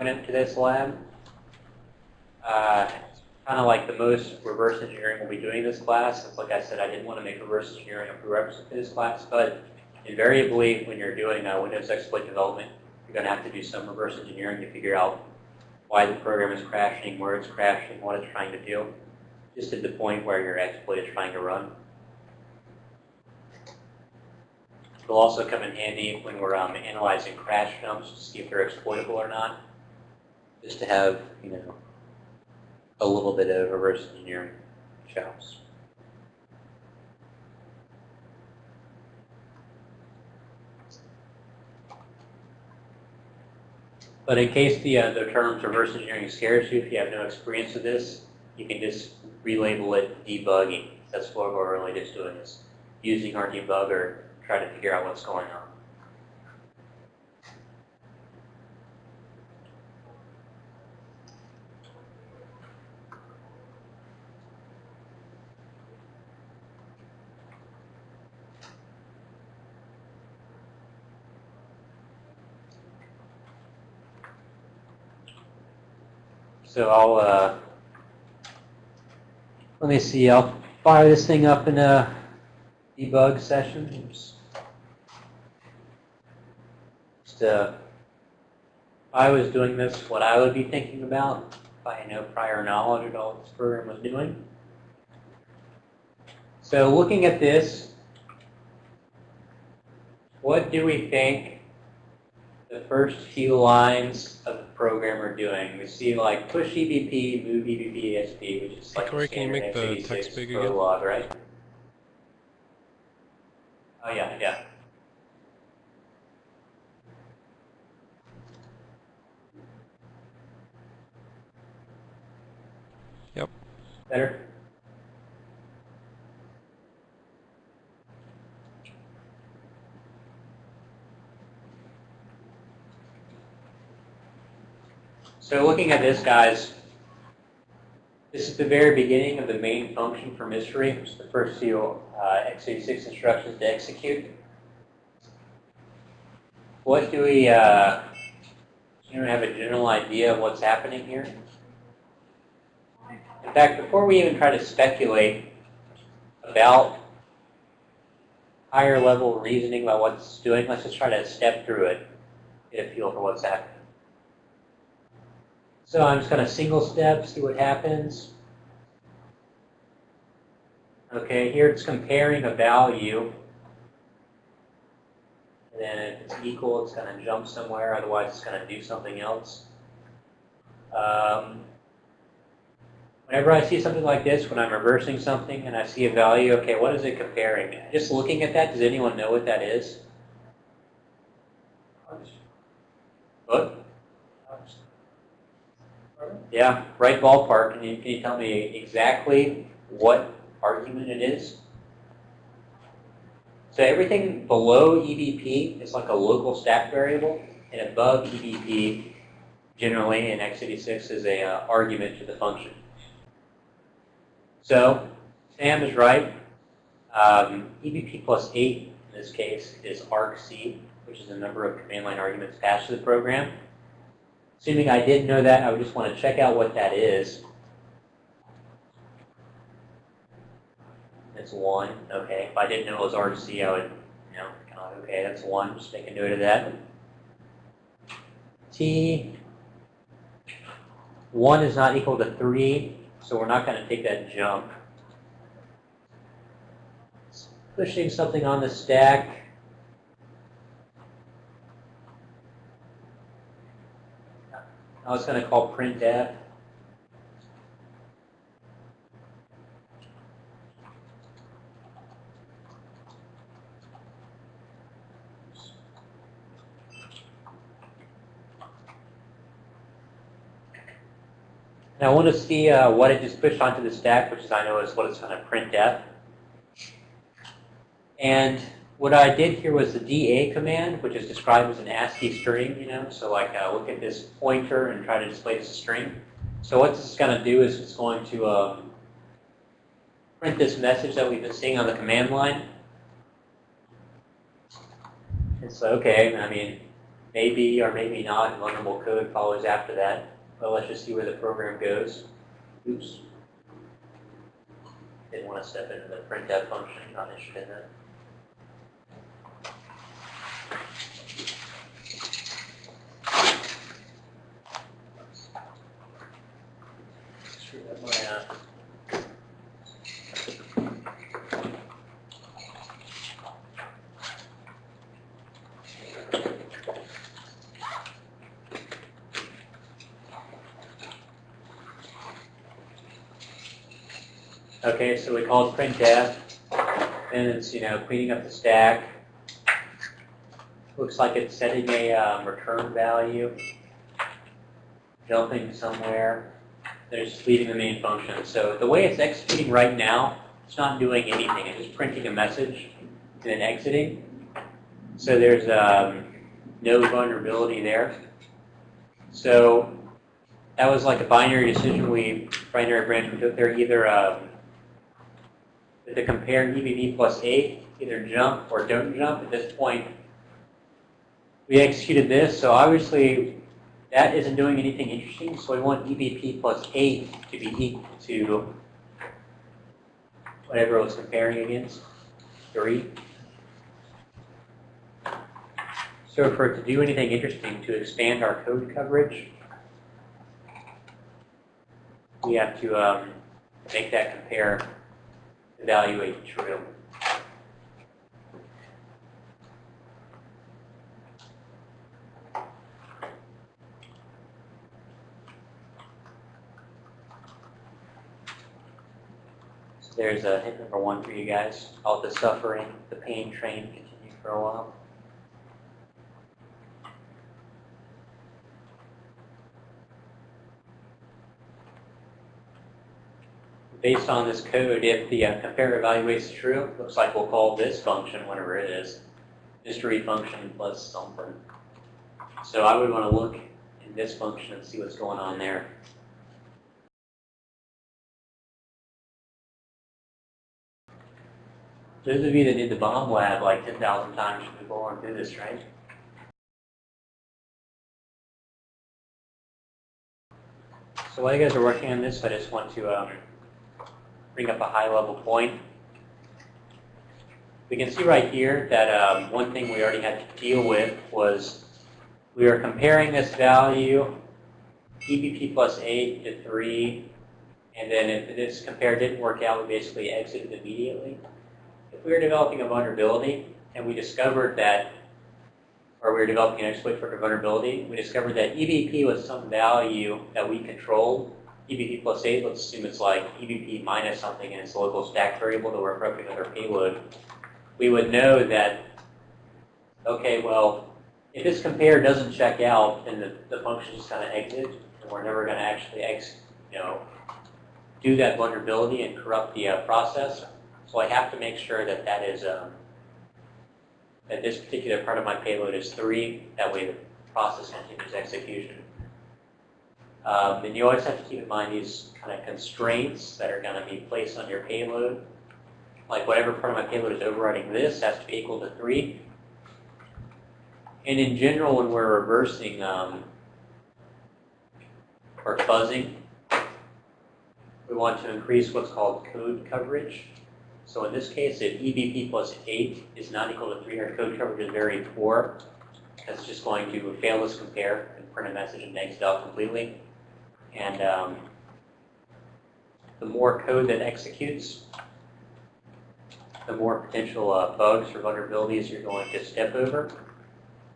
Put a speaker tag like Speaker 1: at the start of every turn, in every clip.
Speaker 1: to this lab. Uh, kind of like the most reverse engineering we'll be doing this class. Like I said, I didn't want to make reverse engineering a prerequisite for this class, but invariably, when you're doing uh, Windows exploit development, you're going to have to do some reverse engineering to figure out why the program is crashing, where it's crashing, what it's trying to do, just at the point where your exploit is trying to run. It'll also come in handy when we're um, analyzing crash dumps to see if they're exploitable or not, just to have, you know, a little bit of reverse engineering chops. But in case the, uh, the term reverse engineering scares you, if you have no experience with this, you can just relabel it debugging. That's what we're really just doing is using our debugger, trying to figure out what's going on. So I'll, uh, let me see, I'll fire this thing up in a debug session. Oops. Just, uh, if I was doing this, what I would be thinking about, if I had no prior knowledge of all this program was doing. So looking at this, what do we think the first few lines of the program we're doing. We see like push EBP, move EBP ASP, which is like
Speaker 2: Corey, can you make the text big again?
Speaker 1: Log, right? Oh yeah, yeah.
Speaker 2: Yep.
Speaker 1: Better? So looking at this, guys, this is the very beginning of the main function for mystery, which is the first few uh, x86 instructions to execute. What do we, uh, you have a general idea of what's happening here? In fact, before we even try to speculate about higher level reasoning about what's doing, let's just try to step through it, get a feel for what's happening. So I'm just going to single step, see what happens. Okay, here it's comparing a value. And then if it's equal, it's going to jump somewhere. Otherwise, it's going to do something else. Um, whenever I see something like this, when I'm reversing something and I see a value, okay, what is it comparing? Just looking at that, does anyone know what that is? What? Yeah, right ballpark. Can you, can you tell me exactly what argument it is? So everything below EBP is like a local stack variable, and above EBP, generally in x86, is a uh, argument to the function. So Sam is right. Um, EBP plus 8, in this case, is argc, which is the number of command line arguments passed to the program. Assuming I didn't know that, I would just want to check out what that is. It's 1. Okay. If I didn't know it was argc, I would, you know, okay, that's 1. Just make a note of that. T 1 is not equal to 3, so we're not going to take that jump. Pushing something on the stack. I was going to call printf. And I want to see uh, what it just pushed onto the stack, which I know is what it's going to printf. And what I did here was the DA command, which is described as an ASCII string, you know. So like uh, look at this pointer and try to display this string. So what this is going to do is it's going to um, print this message that we've been seeing on the command line. It's okay, I mean, maybe or maybe not vulnerable code follows after that. But let's just see where the program goes. Oops. Didn't want to step into the printf function, not interested in that. Screw up my, uh, Okay, so we called printf, and it's, you know, cleaning up the stack. Looks like it's setting a um, return value, jumping somewhere. They're just leaving the main function. So the way it's executing right now, it's not doing anything. It's just printing a message and then exiting. So there's um, no vulnerability there. So that was like a binary decision we, binary branch we took there. Either um, to compare EBV plus 8, either jump or don't jump. At this point, we executed this, so obviously that isn't doing anything interesting, so we want EBP plus 8 to be equal to whatever it was comparing against, 3. So for it to do anything interesting, to expand our code coverage, we have to um, make that compare evaluate true. So there's a hit number one for you guys. All the suffering, the pain train continue for a while. Based on this code, if the uh, compare evaluates true, looks like we'll call this function, whatever it is, mystery function plus something. So I would want to look in this function and see what's going on there. Those of you that did the bomb lab like 10,000 times should be going through this, right? So while you guys are working on this, I just want to um, bring up a high-level point. We can see right here that um, one thing we already had to deal with was we are comparing this value, EBP plus 8 to 3, and then if this compare didn't work out, we basically exited immediately. If we were developing a vulnerability and we discovered that, or we were developing an exploit for a vulnerability, we discovered that EBP was some value that we controlled, EBP plus 8, let's assume it's like EBP minus something and it's a local stack variable that we're appropriate with our payload, we would know that, okay, well, if this compare doesn't check out, then the, the function just kind of exits, and we're never going to actually ex, you know, do that vulnerability and corrupt the uh, process. So I have to make sure that that is, um, that this particular part of my payload is 3. That way the process continues execution. Um, and you always have to keep in mind these kind of constraints that are going to be placed on your payload. Like whatever part of my payload is overriding this has to be equal to 3. And in general, when we're reversing um, or fuzzing, we want to increase what's called code coverage. So in this case, if EBP plus 8 is not equal to 3, our code coverage is very poor. That's just going to fail this compare and print a message and exit out completely. And um, the more code that executes, the more potential uh, bugs or vulnerabilities you're going to step over.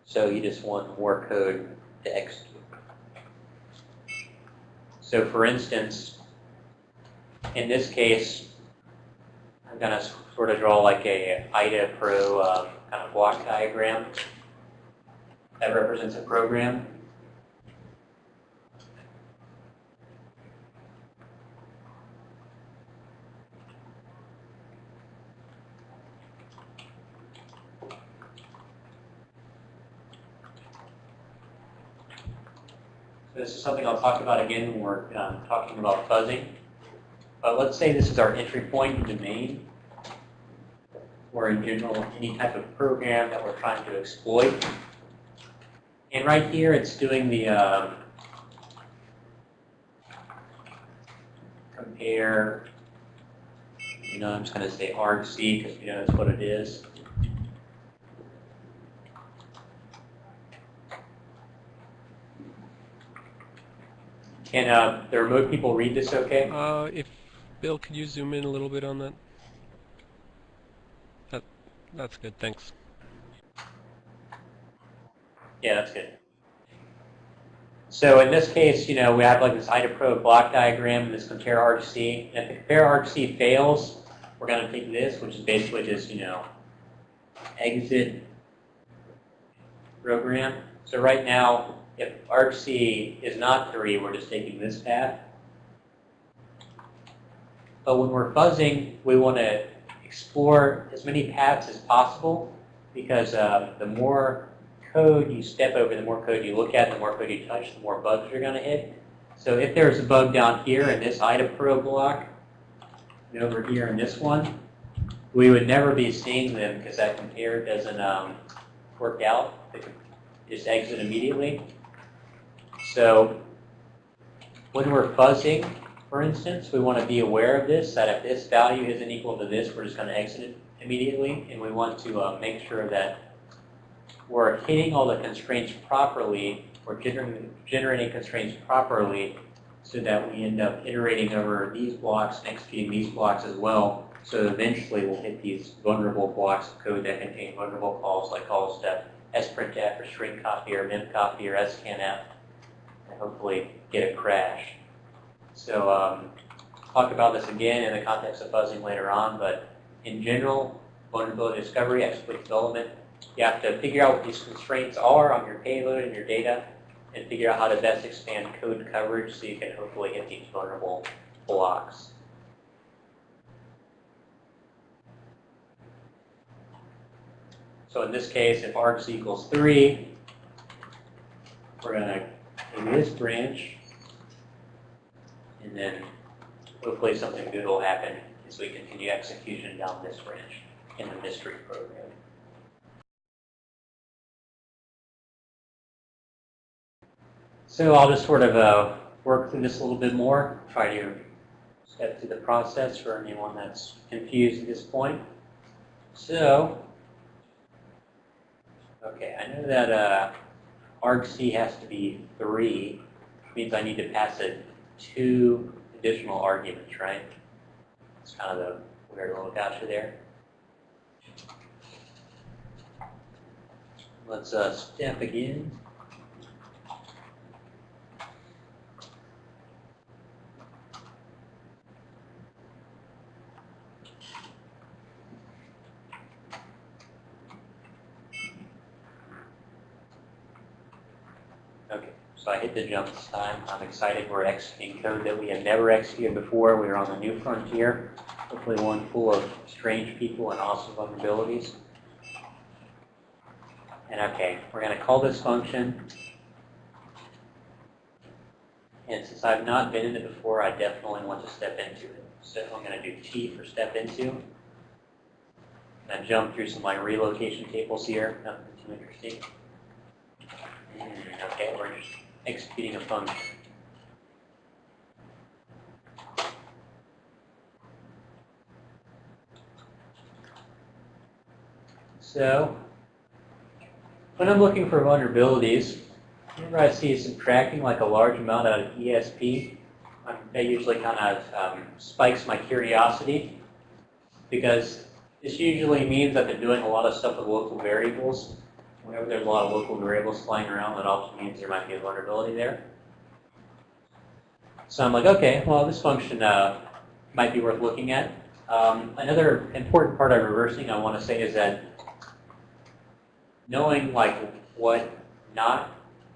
Speaker 1: So you just want more code to execute. So for instance, in this case, I'm going to sort of draw like a IDA Pro um, kind of block diagram that represents a program. Something I'll talk about again when we're um, talking about fuzzing. But let's say this is our entry point into main, or in general, any type of program that we're trying to exploit. And right here, it's doing the um, compare, you know, I'm just going to say argc because we know that's what it is. Can uh, the remote people read this okay?
Speaker 2: Uh, if Bill, could you zoom in a little bit on that? That that's good. Thanks.
Speaker 1: Yeah, that's good. So in this case, you know, we have like this IDAPRO block diagram and this compare argc. And if the compare argc fails, we're going to take this, which is basically just, you know, exit program. So right now, if argc is not 3, we're just taking this path. But when we're fuzzing, we want to explore as many paths as possible because uh, the more code you step over, the more code you look at, the more code you touch, the more bugs you're going to hit. So if there's a bug down here in this IDAPRO block, and over here in this one, we would never be seeing them because that compare doesn't um, work out. It just exit immediately. So when we're fuzzing, for instance, we want to be aware of this, that if this value isn't equal to this, we're just going to exit it immediately. And we want to uh, make sure that we're hitting all the constraints properly, we're generating, generating constraints properly so that we end up iterating over these blocks and executing these blocks as well. So eventually we'll hit these vulnerable blocks of code that contain vulnerable calls like calls to sprintf or string copy or memcopy or scanf and hopefully get a crash. So um, talk about this again in the context of fuzzing later on, but in general, vulnerability discovery, exploit development, you have to figure out what these constraints are on your payload and your data and figure out how to best expand code coverage so you can hopefully hit these vulnerable blocks. So in this case, if args equals 3, we're going to take this branch, and then hopefully something good will happen as we continue execution down this branch in the mystery program. So I'll just sort of uh, work through this a little bit more, try to step through the process for anyone that's confused at this point. So, okay, I know that uh, argc has to be 3, means I need to pass it two additional arguments, right? It's kind of a weird little gotcha there. Let's uh, step again. So I the jump this time. I'm excited. We're executing code that we have never executed before. We're on the new frontier, hopefully one full of strange people and awesome vulnerabilities. And okay, we're going to call this function. And since I've not been in it before, I definitely want to step into it. So I'm going to do T for step into. And jump through some like relocation tables here. Nothing too interesting. Okay, we're just executing a function. So, when I'm looking for vulnerabilities, whenever I see subtracting like a large amount out of ESP, that usually kind of um, spikes my curiosity because this usually means that they're doing a lot of stuff with local variables whenever there's a lot of local variables flying around, that also means there might be a vulnerability there. So I'm like, okay, well, this function uh, might be worth looking at. Um, another important part of reversing I want to say is that knowing like what not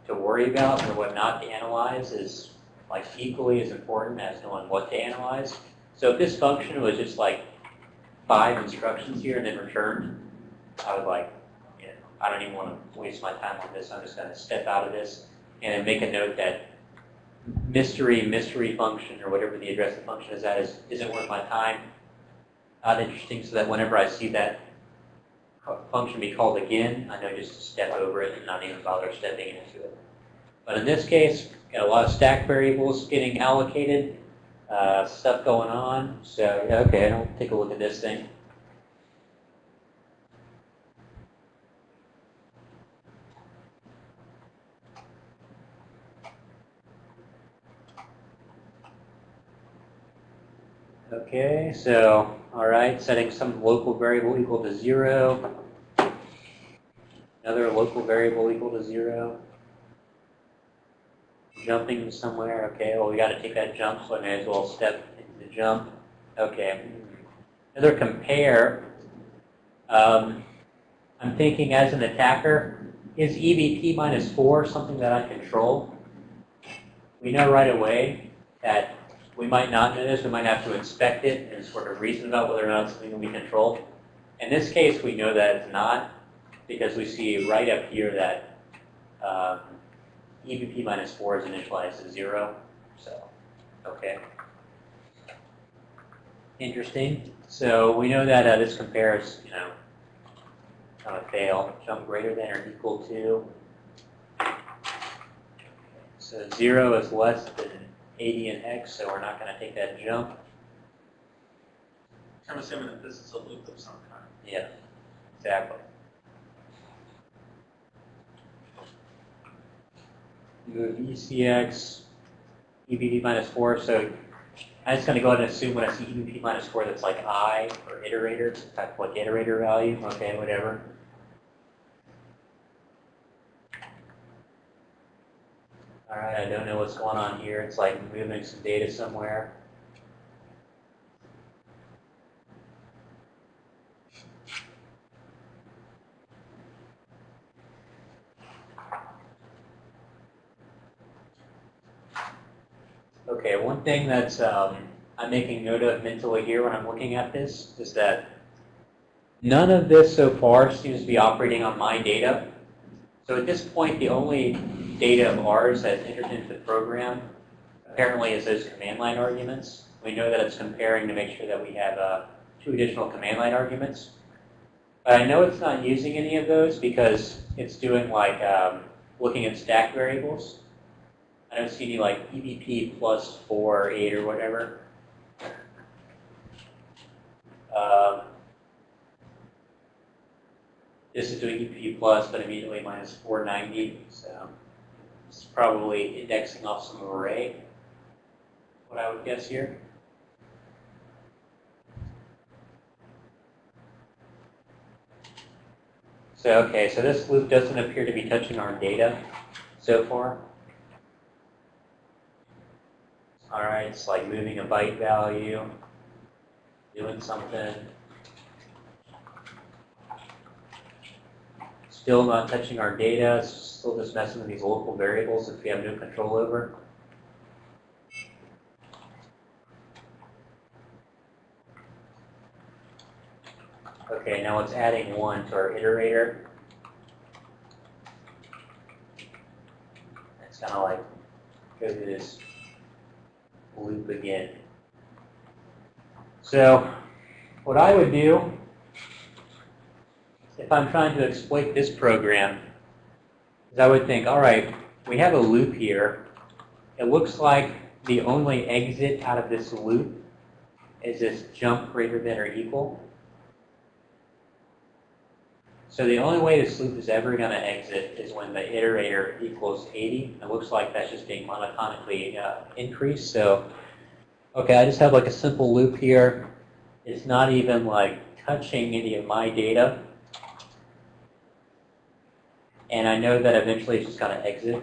Speaker 1: to worry about or what not to analyze is like equally as important as knowing what to analyze. So if this function was just like five instructions here and then returned, I would like, I don't even want to waste my time on this. I'm just going to step out of this and make a note that mystery, mystery function, or whatever the address of function is at, is, isn't worth my time. Not interesting, so that whenever I see that function be called again, I know just to step over it and not even bother stepping into it. But in this case, got a lot of stack variables getting allocated, uh, stuff going on. So okay, I'll take a look at this thing. Okay, so, all right, setting some local variable equal to zero. Another local variable equal to zero. Jumping somewhere, okay, well, we gotta take that jump, so I may as well step into the jump. Okay. Another compare. Um, I'm thinking as an attacker, is EVP minus four something that I control? We know right away that we might not know this, we might have to inspect it and sort of reason about whether or not it's something that we control. In this case, we know that it's not, because we see right up here that um, minus 4 is initialized to 0. So, okay. Interesting. So we know that uh, this compares, you know, kind of fail. Jump greater than or equal to. So 0 is less than 80 in x, so we're not going to take that jump.
Speaker 3: I'm assuming that this is a loop of some kind.
Speaker 1: Yeah, exactly. Move ECX, EBD minus 4, so I'm just going to go ahead and assume when I see EBD minus 4 that's like I, or iterator, type like iterator value, okay, whatever. All right, I don't know what's going on here. It's like moving some data somewhere. Okay, one thing that's um, I'm making note of mentally here when I'm looking at this is that none of this so far seems to be operating on my data. So at this point, the only data of ours that's entered into the program apparently is those command line arguments. We know that it's comparing to make sure that we have uh, two additional command line arguments. But I know it's not using any of those because it's doing like um, looking at stack variables. I don't see any like EVP plus 4 or 8 or whatever. Um, this is doing EVP plus, but immediately minus 490. So it's probably indexing off some array, what I would guess here. So, okay, so this loop doesn't appear to be touching our data so far. All right, it's like moving a byte value, doing something. Still not touching our data, still just messing with these local variables that we have no control over. Okay, now it's adding one to our iterator. It's kind of like go through this loop again. So what I would do if I'm trying to exploit this program is I would think, all right, we have a loop here. It looks like the only exit out of this loop is this jump greater than or equal. So the only way this loop is ever going to exit is when the iterator equals 80. It looks like that's just being monotonically uh, increased. So, okay, I just have like a simple loop here. It's not even like touching any of my data. And I know that eventually it's just going to exit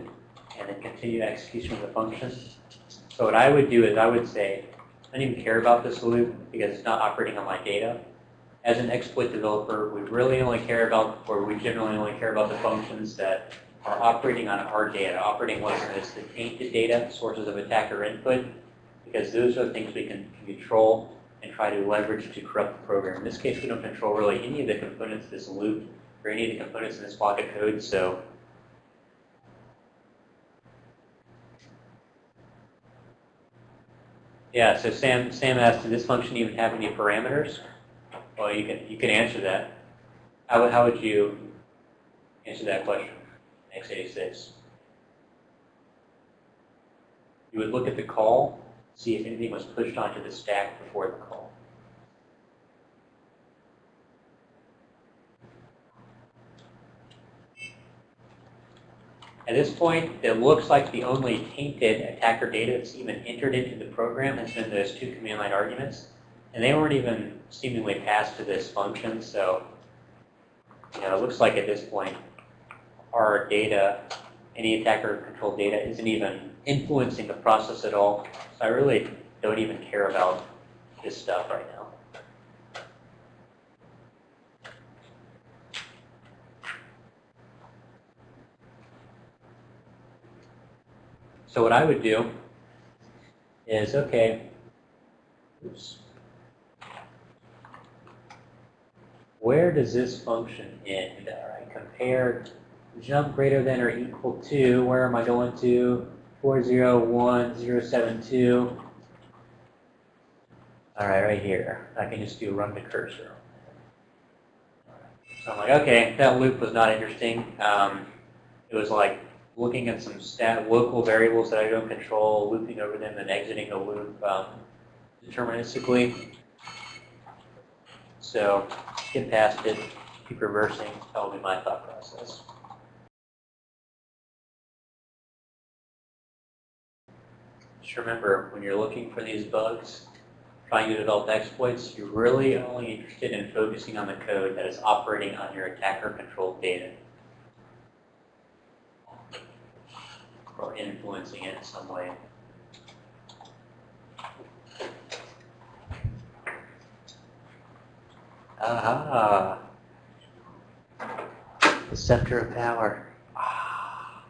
Speaker 1: and then continue execution of the function. So what I would do is I would say, I don't even care about this loop because it's not operating on my data as an exploit developer, we really only care about, or we generally only care about the functions that are operating on our data, operating what's known as the tainted data, sources of attacker input, because those are things we can control and try to leverage to corrupt the program. In this case, we don't control really any of the components of this loop or any of the components in this block of code, so yeah, so Sam, Sam asked, did this function even have any parameters? Well, you can, you can answer that. How would, how would you answer that question, x86? You would look at the call, see if anything was pushed onto the stack before the call. At this point, it looks like the only tainted attacker data that's even entered into the program has been those two command line arguments. And they weren't even seemingly passed to this function, so you know, it looks like at this point our data, any attacker controlled data, isn't even influencing the process at all. So I really don't even care about this stuff right now. So what I would do is, okay, oops. Where does this function end? All right, compare jump greater than or equal to, where am I going to? 401072. All right, right here. I can just do run the cursor. So I'm like, okay, that loop was not interesting. Um, it was like looking at some stat local variables that I don't control, looping over them and exiting the loop um, deterministically. So skip past it, keep reversing, that'll be my thought process. Just remember, when you're looking for these bugs, trying to develop exploits, you're really only interested in focusing on the code that is operating on your attacker-controlled data. Or influencing it in some way. Aha! The scepter of power. Ah.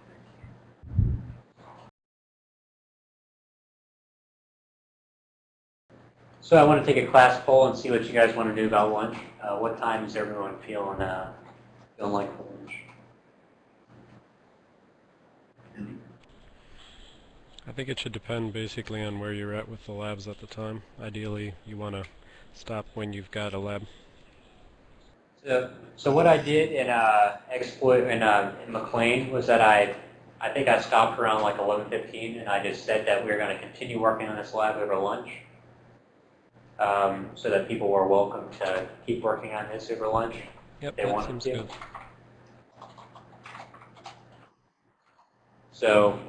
Speaker 1: So I want to take a class poll and see what you guys want to do about lunch. Uh, what time is everyone feeling uh, feeling like lunch?
Speaker 2: I think it should depend basically on where you're at with the labs at the time. Ideally, you want to stop when you've got a lab.
Speaker 1: So, so what I did in uh, exploit in, uh, in McLean was that I, I think I stopped around like 11:15, and I just said that we were going to continue working on this lab over lunch, um, so that people were welcome to keep working on this over lunch.
Speaker 2: Yep,
Speaker 1: They
Speaker 2: that seems
Speaker 1: to.
Speaker 2: good.
Speaker 1: So,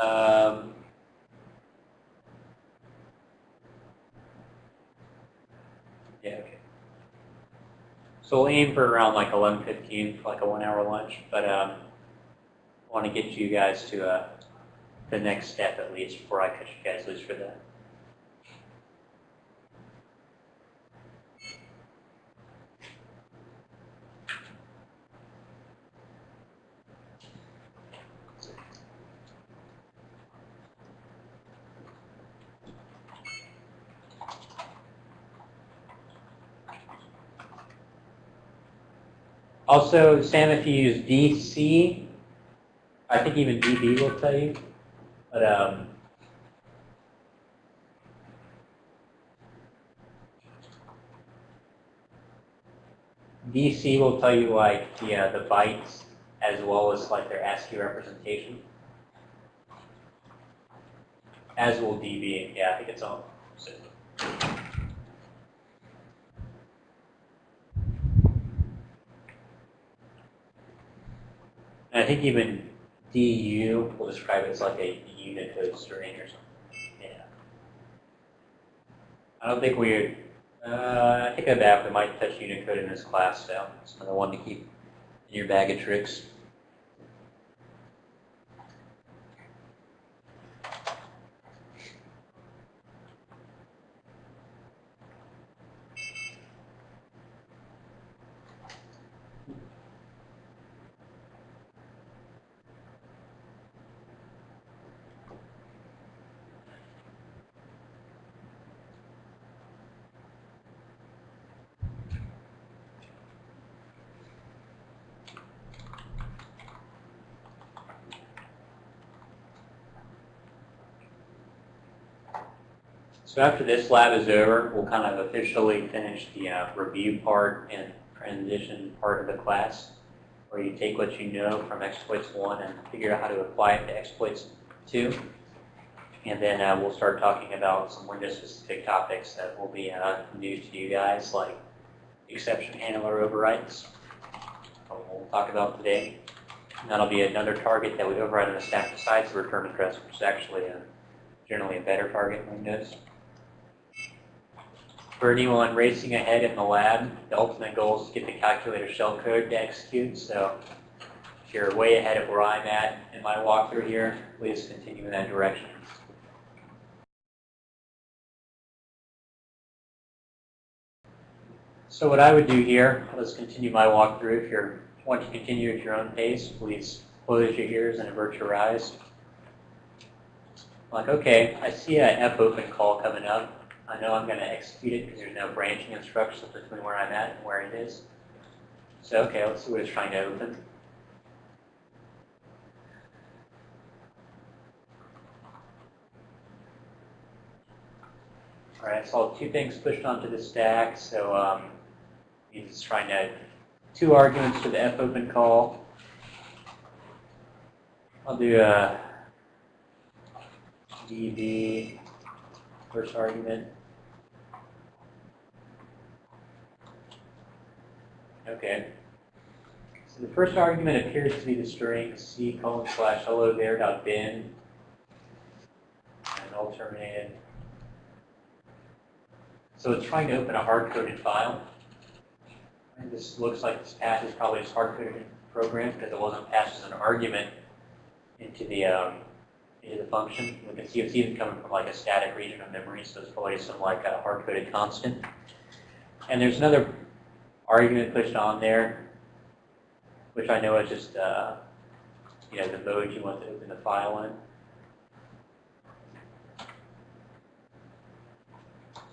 Speaker 1: um, yeah, okay. So we'll aim for around like 11:15 for like a one-hour lunch, but um, want to get you guys to uh, the next step at least before I cut you guys loose for that. Also, Sam, if you use DC, I think even DB will tell you. But um, DC will tell you like the uh, the bytes as well as like their ASCII representation. As will DB. Yeah, I think it's all. So. And I think even DU will describe it as like a Unicode string or something. Yeah. I don't think we, uh, I think I bet we might touch Unicode in this class, so it's another one to keep in your bag of tricks. So after this lab is over, we'll kind of officially finish the uh, review part and transition part of the class, where you take what you know from exploits 1 and figure out how to apply it to exploits 2. And then uh, we'll start talking about some Windows-specific topics that will be uh, new to you guys, like exception handler overrides. what We'll talk about today. And that'll be another target that we override on the stack besides the return address, which is actually a, generally a better target in Windows. For anyone racing ahead in the lab, the ultimate goal is to get the calculator shellcode to execute. So if you're way ahead of where I'm at in my walkthrough here, please continue in that direction. So what I would do here, let's continue my walkthrough. If you want to continue at your own pace, please close your ears and avert your eyes. Like, okay, I see an F open call coming up. I know I'm going to execute it because there's no branching instructions between where I'm at and where it is. So, okay, let's see what it's trying to open. All right, I saw two things pushed onto the stack. So um, he's trying to two arguments to the F open call. I'll do a DB first argument. Okay. So the first argument appears to be the string c colon slash hello there dot bin and all terminated. So it's trying to open a hard-coded file. And this looks like this path is probably just hard-coded program because it wasn't passed as an argument into the um, into the function. We can see it's even coming from like a static region of memory, so it's probably some like a hard-coded constant. And there's another argument pushed on there, which I know is just uh, you know the mode you want to open the file in.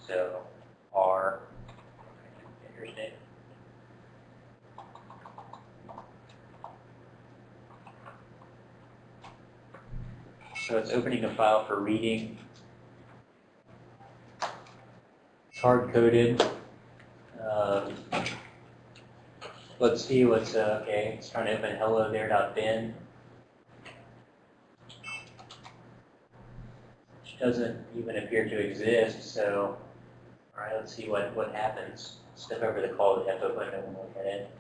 Speaker 1: So R. So it's opening a file for reading. It's hard-coded. Um, let's see what's, uh, okay, it's trying to open hello there.bin. Which doesn't even appear to exist, so, all right, let's see what, what happens. Step over the call to F open and look at it.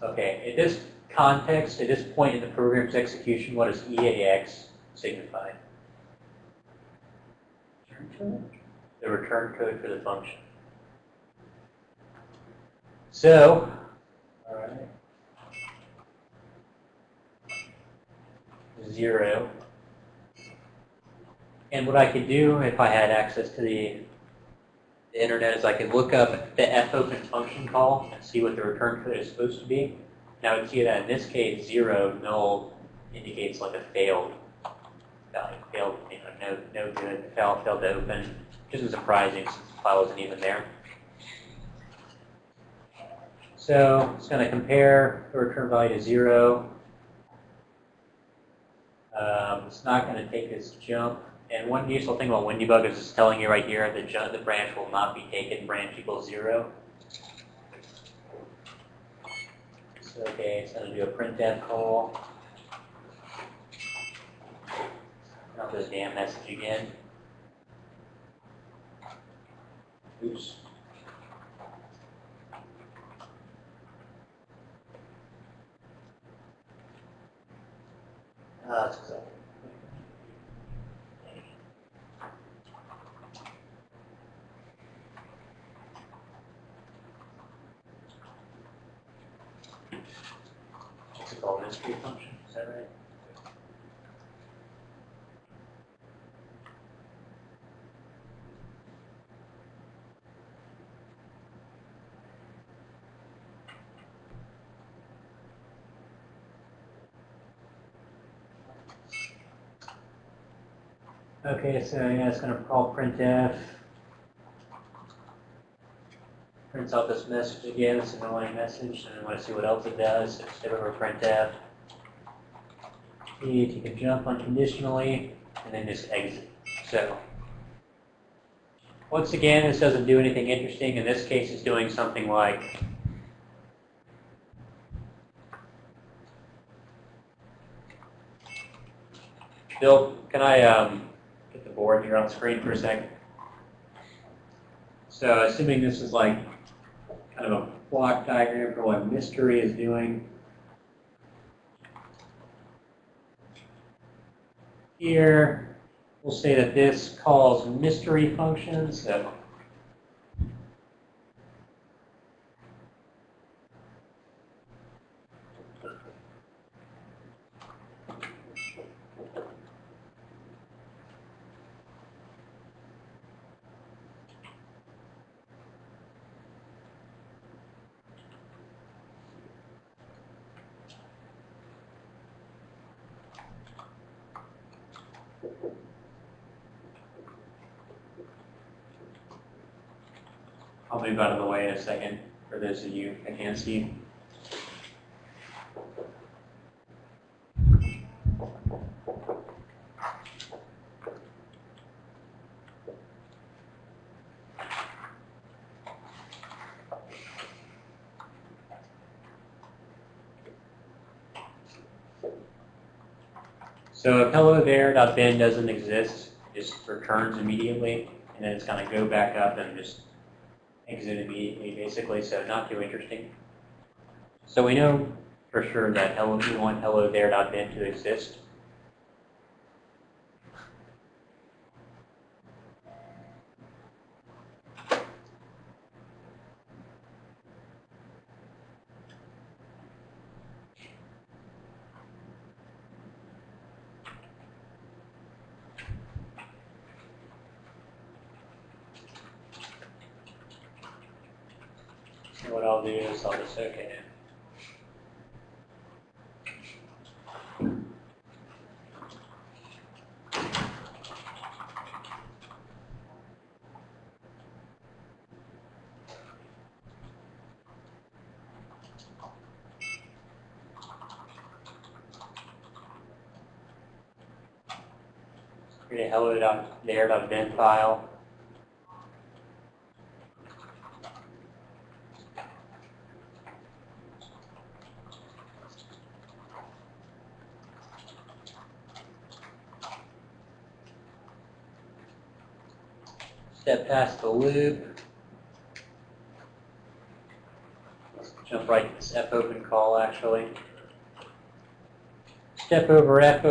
Speaker 1: Okay, at this context, at this point in the program's execution, what does EAX signify? The return code for the function. So, all right, zero. And what I could do if I had access to the, the internet is I could look up the fopen function call and see what the return code is supposed to be. Now I would see that in this case, zero, null, indicates like a failed value, failed, you know, no, no good, failed, failed to open, which isn't surprising since the file isn't even there. So it's going to compare the return value to zero. Um, it's not going to take this jump. And one useful thing about WinDbg is it's telling you right here that the branch will not be taken, branch equals zero. So, okay, it's going to do a printf call. Not this damn message again. Oops. Ah, that's exactly. What's it called, mystery function, is that right? Okay, so yeah, it's gonna call printf. Prints out this message again, it's an annoying message, and I wanna see what else it does, step over printf. you can jump unconditionally and then just exit. So once again, this doesn't do anything interesting. In this case, it's doing something like Bill, can I um, board here on screen for a second? So assuming this is like kind of a block diagram for what mystery is doing. Here, we'll say that this calls mystery functions. So I'll move out of the way in a second for those of you that can't see. So if hello there.bin doesn't exist, it just returns immediately, and then it's going to go back up and just exit immediately, basically, so not too interesting. So we know for sure that hello, we want hello there.bin to exist. So what I'll do is I'll just okay it. Create a hello.there.bin file. Step past the loop. Jump right to this F open call actually. Step over F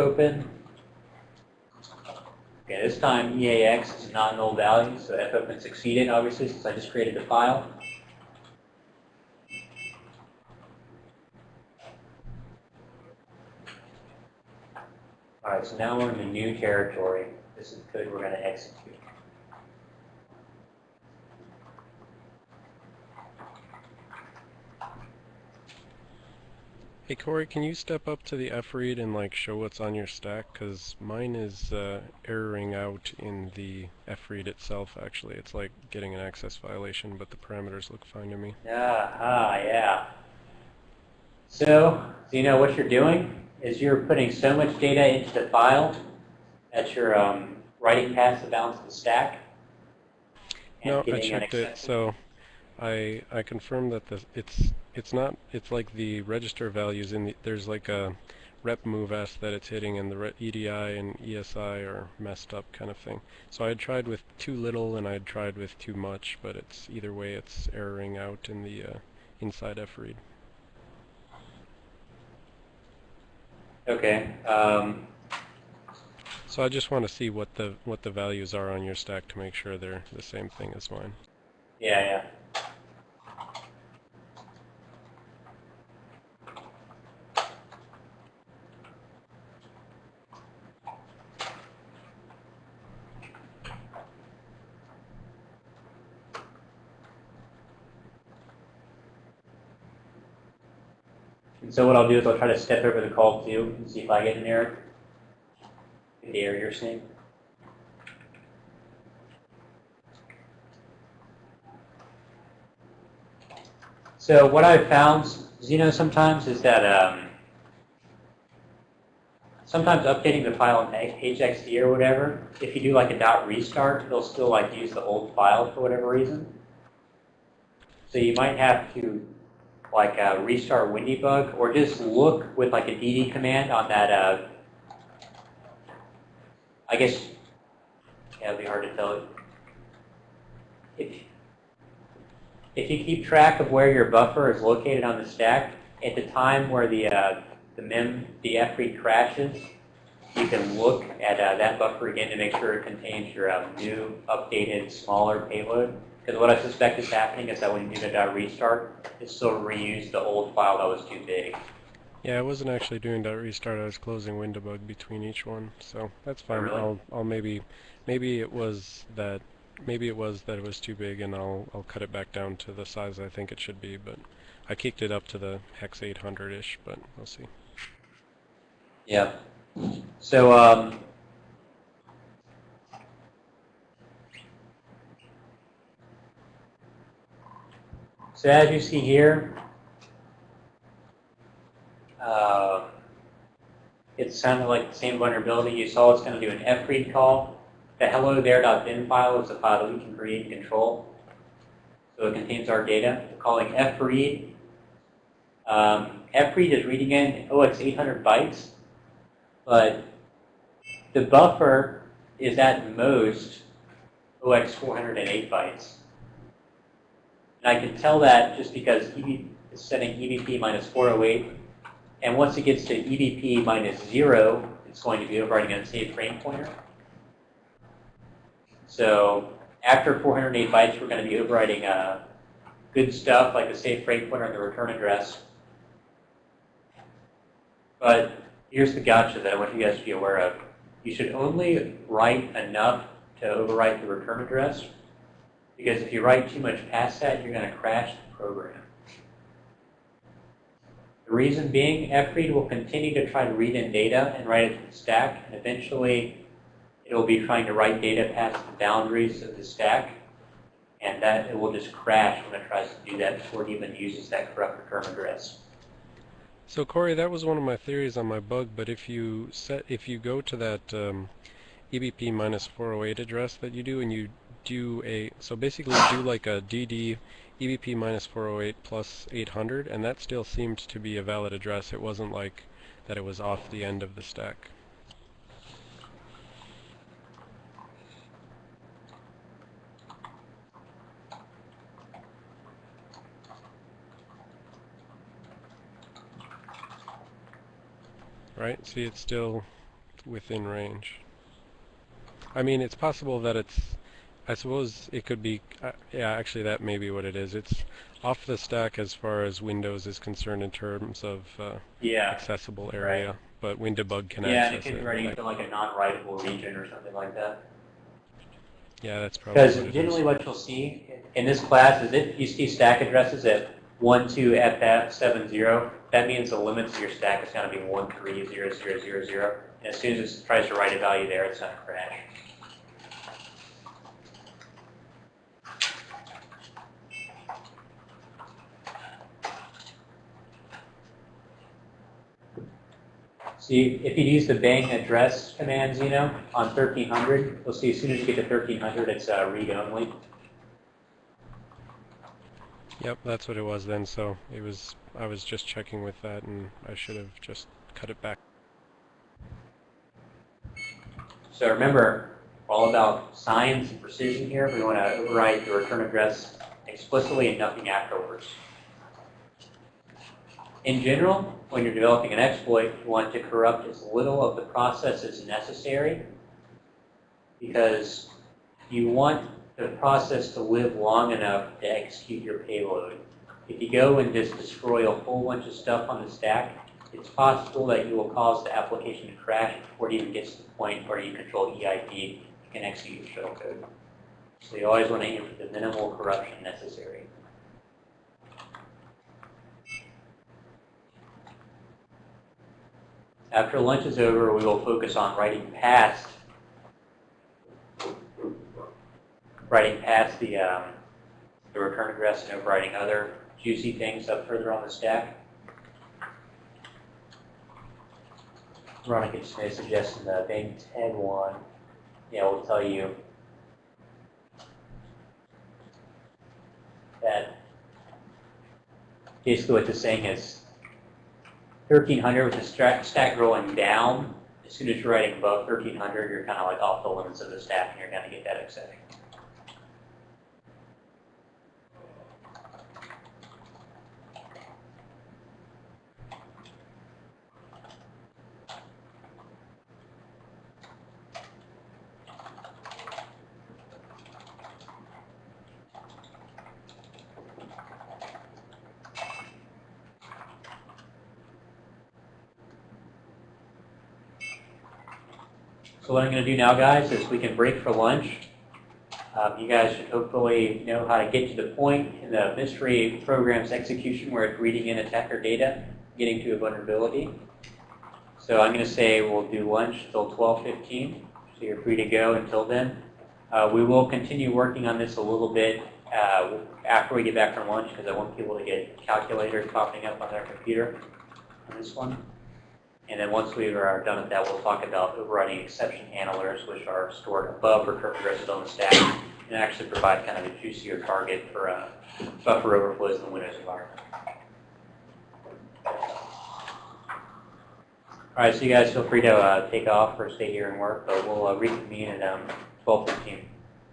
Speaker 1: Okay, this time EAX is not null value, so F open succeeded obviously since I just created the file. Alright, so now we're in the new territory. This is the code we're going to execute.
Speaker 2: Hey Corey, can you step up to the F read and like show what's on your stack? Cause mine is uh, erroring out in the F read itself. Actually, it's like getting an access violation, but the parameters look fine to me.
Speaker 1: Yeah, ah, yeah. So, so you know what you're doing is you're putting so much data into the file that you're um, writing past the bounds of the stack.
Speaker 2: No, I checked it. So, I I confirmed that the it's it's not it's like the register values in the there's like a rep move s that it's hitting and the EDI and ESI are messed up kind of thing. So I had tried with too little and I had tried with too much, but it's either way it's erroring out in the uh, inside F read.
Speaker 1: Okay. Um,
Speaker 2: So I just want to see what the what the values are on your stack to make sure they're the same thing as mine.
Speaker 1: yeah, yeah. So what I'll do is I'll try to step over the call too and see if I get an error. The error you're seeing. So what I've found, you know, sometimes is that um, sometimes updating the file in HXD or whatever, if you do like a dot restart, it'll still like use the old file for whatever reason. So you might have to like uh, restart Windybug or just look with like a DD command on that. Uh, I guess yeah, it'd be hard to tell. If if you keep track of where your buffer is located on the stack, at the time where the uh, the mem the FREAD crashes, you can look at uh, that buffer again to make sure it contains your uh, new, updated, smaller payload. Because what I suspect is happening is that when you do the restart, it still reused the old file that was too big.
Speaker 2: Yeah, I wasn't actually doing that restart. I was closing Windowbug between each one, so that's fine.
Speaker 1: really?
Speaker 2: I'll I'll maybe maybe it was that maybe it was that it was too big, and I'll I'll cut it back down to the size I think it should be. But I kicked it up to the hex 800-ish, but we'll see.
Speaker 1: Yeah. So, um, so as you see here, um, it sounded like the same vulnerability. You saw it's going to do an fread call. The hello there.bin file is the file that we can create and control. So it contains our data. We're calling fread. Um, fread is reading in, oh, it's 800 bytes but the buffer is at most OX 408 bytes. And I can tell that just because EV is setting EBP minus 408, and once it gets to EBP minus 0, it's going to be overwriting a safe frame pointer. So after 408 bytes, we're going to be overwriting uh, good stuff like the safe frame pointer and the return address. But here's the gotcha that I want you guys to be aware of. You should only write enough to overwrite the return address, because if you write too much past that, you're going to crash the program. The reason being, fread will continue to try to read in data and write it to the stack, and eventually it will be trying to write data past the boundaries of the stack, and that it will just crash when it tries to do that before it even uses that correct return address.
Speaker 2: So Corey, that was one of my theories on my bug, but if you set if you go to that um, EBP minus 408 address that you do and you do a so basically do like a DD EBP minus 408 plus 800 and that still seemed to be a valid address. It wasn't like that it was off the end of the stack. right? See, it's still within range. I mean, it's possible that it's, I suppose it could be, uh, yeah, actually that may be what it is. It's off the stack as far as Windows is concerned in terms of uh,
Speaker 1: Yeah.
Speaker 2: accessible area, but Windowbug can
Speaker 1: Yeah, and it
Speaker 2: access
Speaker 1: could be writing
Speaker 2: Like-
Speaker 1: into like a non-writable region or something like that.
Speaker 2: yeah, that's probably
Speaker 1: Because generally
Speaker 2: is.
Speaker 1: what you'll see in this class is if you see stack addresses at 12FF70, that means the limits of your stack is going to be 130000. And as soon as it tries to write a value there, it's going to crash. See, if you use the bang address command, Zeno, on 1300, you'll see as soon as you get to 1300, it's uh, read-only.
Speaker 2: Yep, that's what it was then. So it was. I was just checking with that, and I should have just cut it back.
Speaker 1: So remember, all about science and precision here. We want to overwrite the return address explicitly and nothing afterwards. In general, when you're developing an exploit, you want to corrupt as little of the process as necessary because you want the process to live long enough to execute your payload. If you go and just destroy a whole bunch of stuff on the stack, it's possible that you will cause the application to crash before it even gets to the point where you control EIP and execute your shell. So you always want to aim for the minimal corruption necessary. After lunch is over, we will focus on writing past writing past the, um, the return address and overwriting other juicy things up further on the stack. Veronica Smith suggesting the Bang 10 one. Yeah, we'll tell you that basically what this saying is 1300 with the stack, rolling down. As soon as you're writing above 1300, you're kind of like off the limits of the stack and you're going to get that upsetting. So what I'm going to do now, guys, is we can break for lunch. Um, you guys should hopefully know how to get to the point in the mystery program's execution where it's reading in attacker data, getting to a vulnerability. So I'm going to say we'll do lunch till 12:15, so you're free to go until then. Uh, we will continue working on this a little bit uh, after we get back from lunch because I want people to get calculators popping up on their computer on this one. And then once we are done with that, we'll talk about overriding exception handlers, which are stored above recurrent addresses on the stack, and actually provide kind of a juicier target for uh, buffer overflows in the Windows environment. All right, so you guys feel free to uh, take off or stay here and work, but we'll uh, reconvene at um, 12:15.